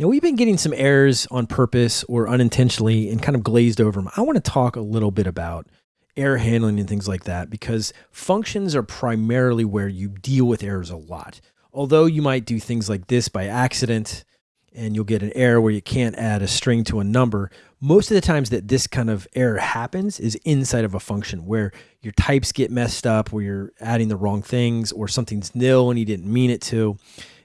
Now, we've been getting some errors on purpose or unintentionally and kind of glazed over them. I want to talk a little bit about error handling and things like that because functions are primarily where you deal with errors a lot. Although you might do things like this by accident and you'll get an error where you can't add a string to a number, most of the times that this kind of error happens is inside of a function where your types get messed up, where you're adding the wrong things or something's nil and you didn't mean it to.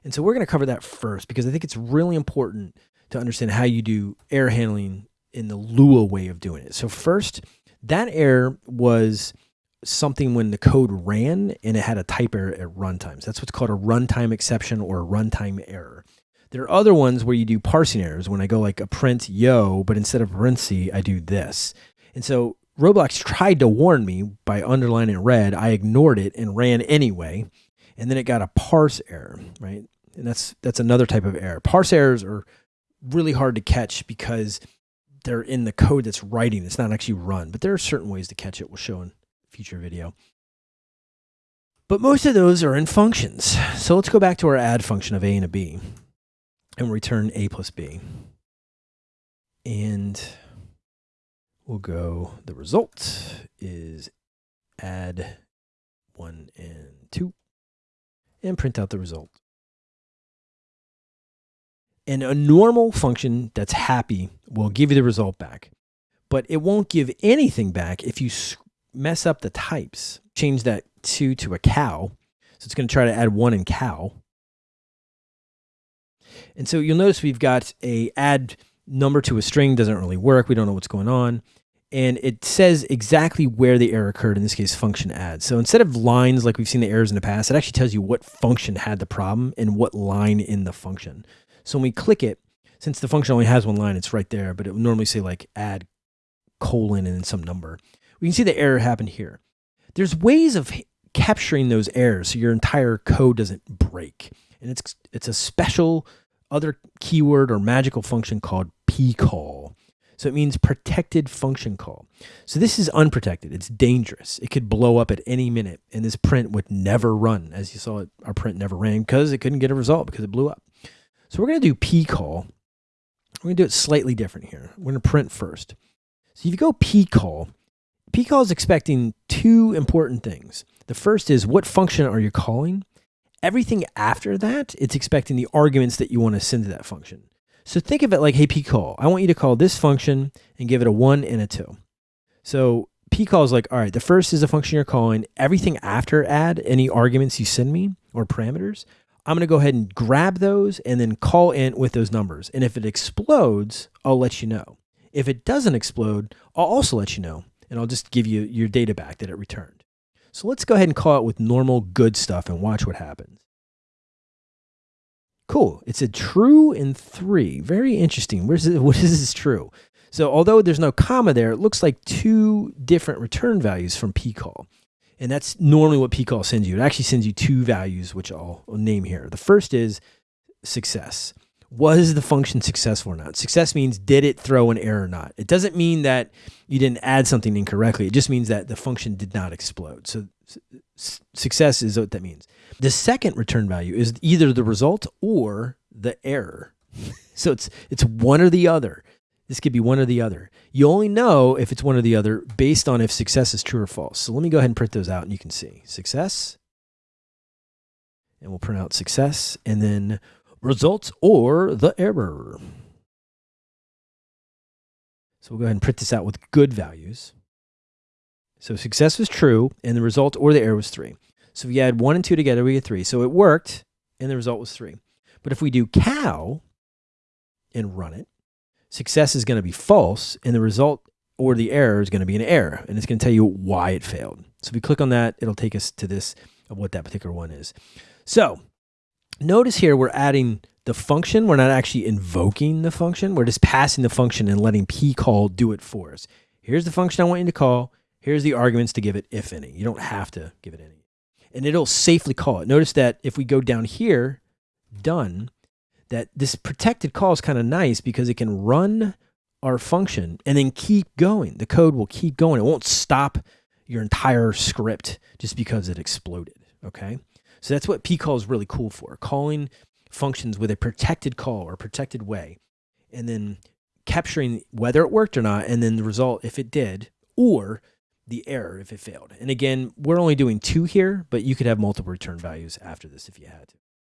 And so we're going to cover that first because I think it's really important to understand how you do error handling in the Lua way of doing it. So first, that error was something when the code ran and it had a type error at runtimes. That's what's called a runtime exception or a runtime error. There are other ones where you do parsing errors when I go like a print yo, but instead of parenthesis, I do this. And so Roblox tried to warn me by underlining red. I ignored it and ran anyway. And then it got a parse error, right? And that's that's another type of error. Parse errors are really hard to catch because they're in the code that's writing. It's not actually run, but there are certain ways to catch it. We'll show in future video. But most of those are in functions. So let's go back to our add function of a and a b and return a plus b. And we'll go, the result is add one and two and print out the result. And a normal function that's happy will give you the result back, but it won't give anything back if you mess up the types. Change that two to a cow. So it's going to try to add one in cow. And so you'll notice we've got a add number to a string doesn't really work. We don't know what's going on. And it says exactly where the error occurred, in this case, function add. So instead of lines like we've seen the errors in the past, it actually tells you what function had the problem and what line in the function. So when we click it, since the function only has one line, it's right there, but it would normally say like add colon and then some number. We can see the error happened here. There's ways of capturing those errors so your entire code doesn't break. And it's, it's a special other keyword or magical function called pcall. So it means protected function call. So this is unprotected. It's dangerous. It could blow up at any minute and this print would never run. As you saw, it, our print never ran because it couldn't get a result because it blew up. So we're going to do pcall. We're going to do it slightly different here. We're going to print first. So if you go pcall, pcall is expecting two important things. The first is what function are you calling? Everything after that, it's expecting the arguments that you want to send to that function. So think of it like, hey, pcall, I want you to call this function and give it a one and a two. So pcall is like, all right, the first is a function you're calling. Everything after add, any arguments you send me or parameters, I'm going to go ahead and grab those and then call int with those numbers. And if it explodes, I'll let you know. If it doesn't explode, I'll also let you know. And I'll just give you your data back that it returned. So let's go ahead and call it with normal good stuff and watch what happens. Cool. It's a true in three. Very interesting. Where's it, what is this true? So although there's no comma there, it looks like two different return values from pcall. And that's normally what pcall sends you. It actually sends you two values, which I'll, name here. The first is success. Was the function successful or not? Success means did it throw an error or not? It doesn't mean that you didn't add something incorrectly. It just means that the function did not explode. So success is what that means. The second return value is either the result or the error. so it's it's one or the other. This could be one or the other. You only know if it's one or the other based on if success is true or false. So let me go ahead and print those out and you can see success. And we'll print out success and then results or the error. So we'll go ahead and print this out with good values. So success was true and the result or the error was three. So if you add one and two together, we get three. So it worked and the result was three. But if we do cow and run it, success is going to be false and the result or the error is going to be an error and it's going to tell you why it failed. So if we click on that, it'll take us to this of what that particular one is. So notice here we're adding the function. We're not actually invoking the function. We're just passing the function and letting pcall do it for us. Here's the function I want you to call. Here's the arguments to give it, if any. You don't have to give it any. And it'll safely call it. Notice that if we go down here, done, that this protected call is kind of nice because it can run our function and then keep going. The code will keep going. It won't stop your entire script just because it exploded. Okay. So that's what pcall is really cool for calling functions with a protected call or protected way, and then capturing whether it worked or not, and then the result if it did, or the error if it failed. And again, we're only doing two here, but you could have multiple return values after this if you had to.